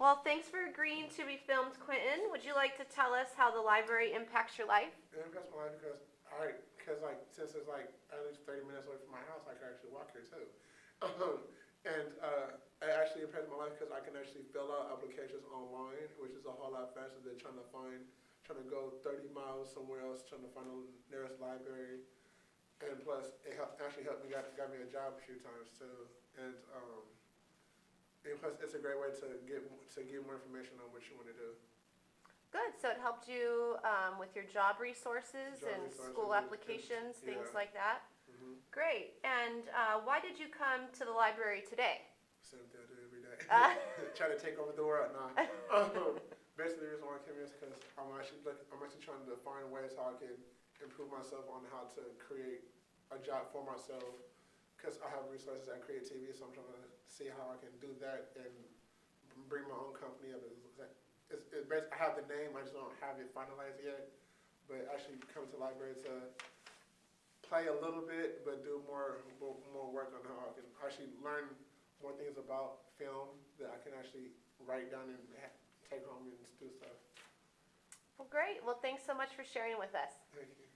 Well, thanks for agreeing to be filmed, Quentin. Would you like to tell us how the library impacts your life? It impacts my life because I, because like, since it's like at least thirty minutes away from my house, I can actually walk here too. And, uh, it actually impacts my life because I can actually fill out applications online, which is a whole lot faster than trying to find, trying to go thirty miles somewhere else, trying to find the nearest library. And plus, it helped, actually helped me, got, got me a job a few times too. And, um, plus, it's a great way to get, to get more information on what you wanna do. Good. So it helped you um, with your job resources Job and resources school and- applications, things yeah. like that. Mm-hmm. Great. And uh, why did you come to the library today? Same thing I do every day. Uh. Try to take over the world. Nah. Um, basically, the reason why I came here is because I'm actually look, I'm actually trying to find ways how I can improve myself on how to create a job for myself. Because I have resources at Create TV, so I'm trying to see how I can do that and bring my own company up. It's, it's, it's I have the name, I just don't have it finalized yet. But actually, come to the library to play a little bit, but do more more, work on how I can actually learn more things about film that I can actually write down and ha- take home and do stuff. Well, great. Well, thanks so much for sharing with us. Thank you.